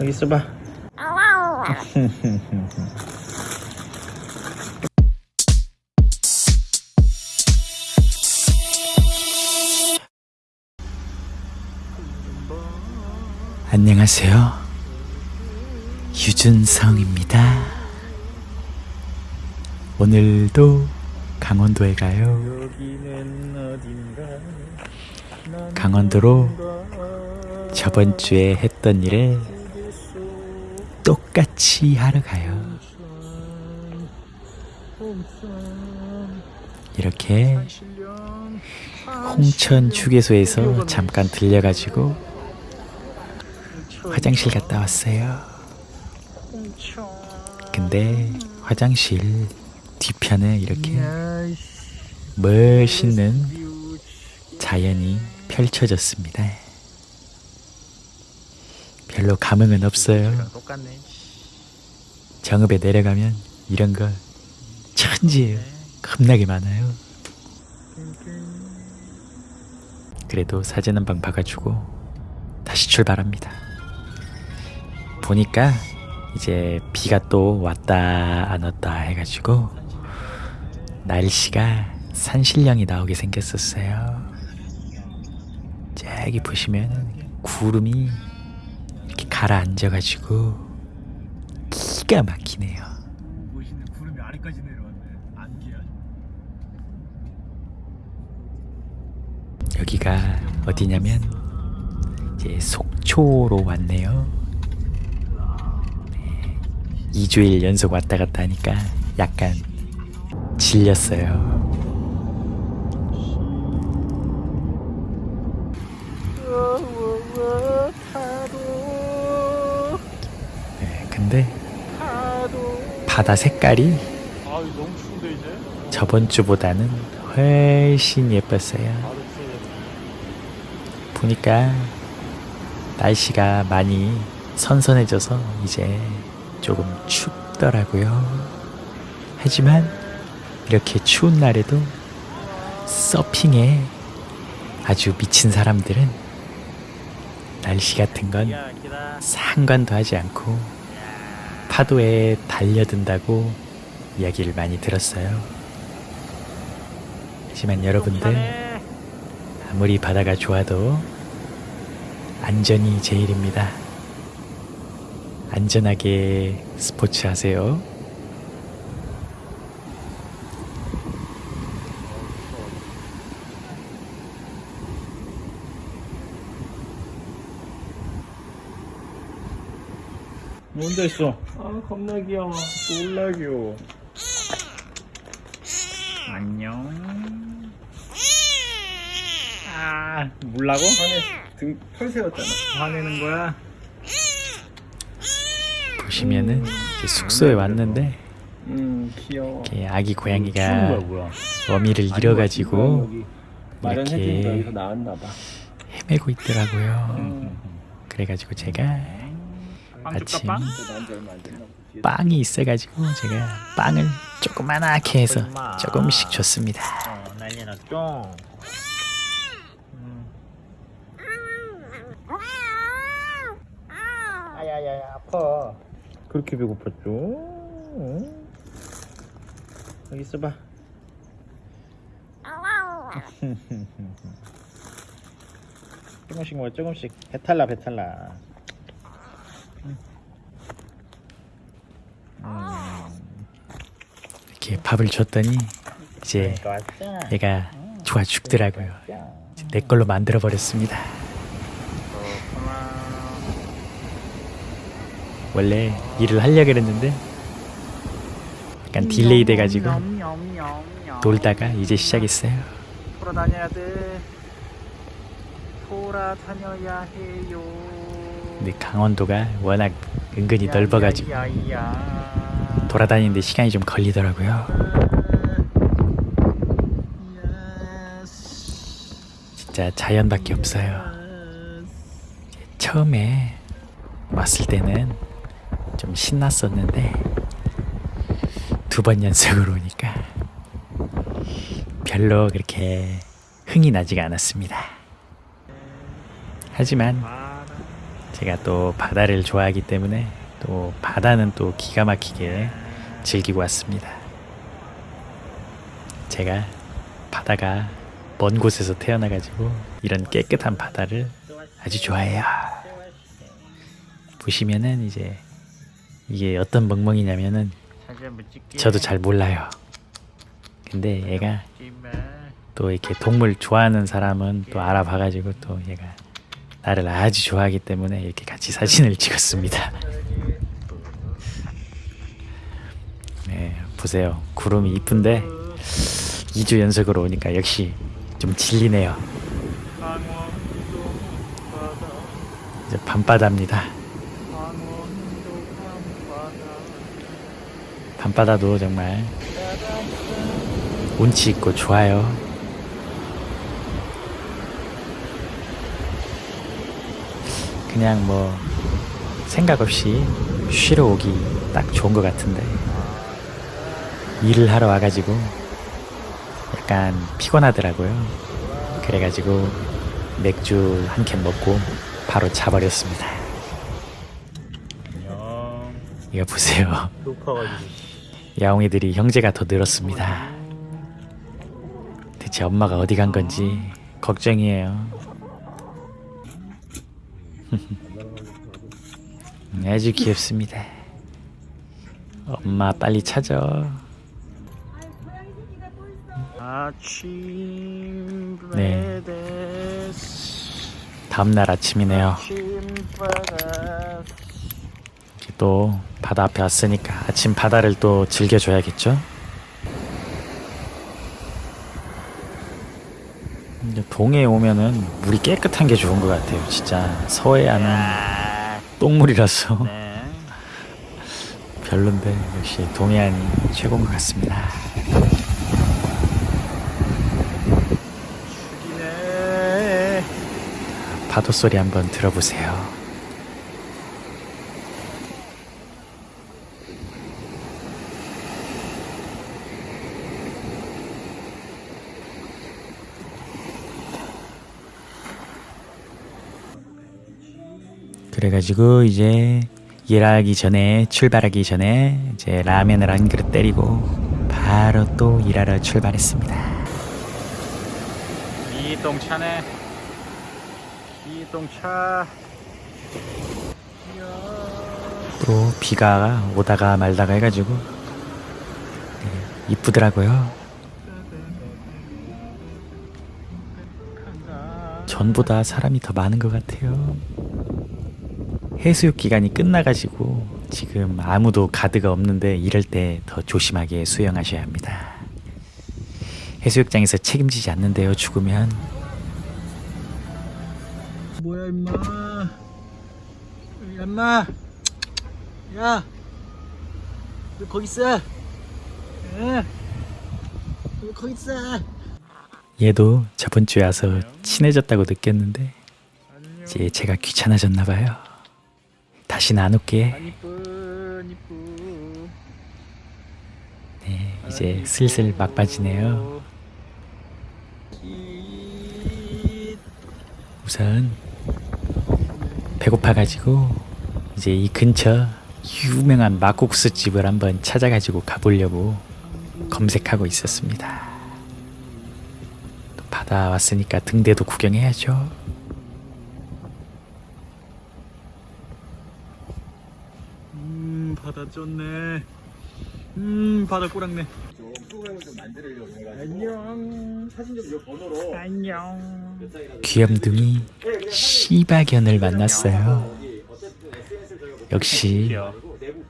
여기 있어봐. 안녕하세요. 유준성입니다. 오늘도 강원도에 가요. 강원도로 저번 주에 했던 일을 똑같이 하러 가요. 이렇게 홍천 휴게소에서 잠깐 들려가지고 화장실 갔다 왔어요. 근데 화장실 뒤편에 이렇게 멋있는 자연이 펼쳐졌습니다. 별로 감흥은 없어요. 똑같네. 정읍에 내려가면 이런 거 천지예요. 겁나게 많아요. 그래도 사진 한방 봐가지고 다시 출발합니다. 보니까 이제 비가 또 왔다 안 왔다 해가지고 날씨가 산신령이 나오게 생겼었어요. 저기 보시면 구름이 가라앉아가지고 기가 막히네요. 멋있네. 구름이 아래까지 내려왔네. 안개야. 여기가 어디냐면 이제 속초로 왔네요. 네, 2주일 연속 왔다 갔다 하니까 약간 질렸어요. 네, 근데 바다 색깔이 아. 저번 주보다는 훨씬 예뻤어요. 보니까 날씨가 많이 선선해져서 이제 조금 춥더라고요. 하지만 이렇게 추운 날에도 서핑에 아주 미친 사람들은 날씨 같은 건. 상관도 하지 않고 파도에 달려든다고 이야기를 많이 들었어요. 하지만 여러분들 아무리 바다가 좋아도 안전이 제일입니다. 안전하게 스포츠 하세요. 혼자 있어. 아, 겁나 귀여워. 졸라 귀여워. 안녕. 아, 물라고? 화내, 등, 털 세웠잖아. 화내는 거야? 보시면은 이제 숙소에 왔는데 음, 귀여워. 이렇게 아기 고양이가. 어미를 잃어가지고 이렇게. 헤매고 있더라고요. 음. 그래가지고 제가 아침 빵? 빵이 있어가지고 제가 빵을 조그만하게 해서 조금씩 줬습니다. 어, 난리 났죠? 아야야야 아파 그렇게 배고팠죠? 응? 여기 있어봐 조금씩 먹어 조금씩 배탈나 배탈나 이렇게 밥을 줬더니 이제 얘가 좋아 죽더라고요. 내 걸로 만들어 버렸습니다. 원래 일을 하려 그랬는데 약간 delay 돼가지고 놀다가 이제 시작했어요. 돌아다녀야 돼 돌아다녀야 해요 근데 강원도가 워낙 은근히 넓어가지고. 돌아다니는데 시간이 좀 걸리더라고요. 진짜 자연밖에 없어요. 처음에 왔을 때는 좀 신났었는데 두 번 연속으로 오니까 별로 그렇게 흥이 나지가 않았습니다. 하지만 제가 또 바다를 좋아하기 때문에 또 바다는 또 기가 막히게 즐기고 왔습니다. 제가 바다가 먼 곳에서 태어나가지고 이런 깨끗한 바다를 아주 좋아해요. 보시면은 이제 이게 어떤 멍멍이냐면은. 저도 잘 몰라요. 근데 얘가 또 이렇게 동물 좋아하는 사람은 또 알아봐가지고 또 얘가 나를 아주 좋아하기 때문에 이렇게 같이 사진을 찍었습니다. 네, 보세요. 구름이 이쁜데 2주 연속으로 오니까 역시 좀 질리네요. 이제 밤바다입니다. 밤바다도 정말 운치 있고 좋아요. 그냥 뭐 생각 없이 쉬러 오기 딱 좋은 것 같은데 일을 하러 와가지고 약간 피곤하더라고요. 그래가지고 맥주 한 캔 먹고 바로 자버렸습니다. 안녕. 이거 보세요. 야옹이들이 형제가 더 늘었습니다. 대체 엄마가 어디 간 건지 걱정이에요. 아주 귀엽습니다. 엄마 빨리 찾아. 네. 다음날 아침이네요. 또 바다 앞에 왔으니까 아침 바다를 또 즐겨줘야겠죠? 이제 동해에 오면은 물이 깨끗한 게 좋은 것 같아요. 진짜 서해안은 아, 똥물이라서 네. 별론데 역시 동해안이 최고인 것 같습니다. 파도 소리 한번 들어보세요. 그래가지고 이제 일하기 전에 출발하기 전에 이제 라면을 한 그릇 때리고 바로 또 일하러 출발했습니다. 이동차네. 이동차. 또 비가 오다가 말다가 해가지고 네, 이쁘더라고요. 전보다 사람이 더 많은 것 같아요. 해수욕 기간이 끝나가지고 지금 아무도 가드가 없는데 이럴 때 더 조심하게 수영하셔야 합니다. 해수욕장에서 책임지지 않는데요, 죽으면. 뭐야 임마. 임마. 야. 왜 거기 있어? 에? 왜 거기 있어? 얘도 저번 주에 와서 친해졌다고 느꼈는데 이제 제가 귀찮아졌나 봐요. 이쁘 이쁘. 네, 이제 슬슬 막바지네요. 우선 배고파가지고 이제 이 근처 유명한 막국수 집을 한번 찾아가지고 가보려고 검색하고 있었습니다. 또 바다 왔으니까 등대도 구경해야죠. 음 바다 쪘네. 음 바다 꼬랑네. 안녕. 사진 좀 번호로. 안녕. 귀염둥이 시바견을 만났어요. 역시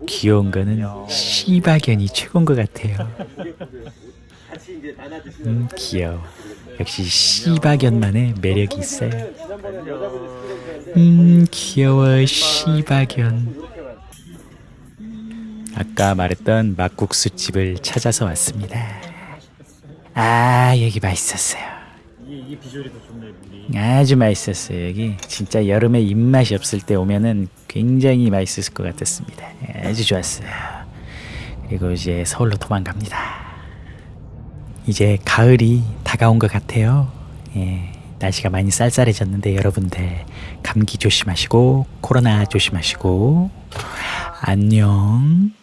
귀여운 거는 시바견이 최고인 것 같아요. 음, 귀여워. 역시 시바견만의 매력이 있어요. 음, 귀여워, 시바견. 아까 말했던 막국수 집을 찾아서 왔습니다. 아, 여기 맛있었어요. 아주 맛있었어요. 여기 진짜 여름에 입맛이 없을 때 오면은 굉장히 맛있을 것 같았습니다. 아주 좋았어요. 그리고 이제 서울로 도망갑니다. 이제 가을이 다가온 것 같아요. 예, 날씨가 많이 쌀쌀해졌는데 여러분들 감기 조심하시고 코로나 조심하시고 안녕.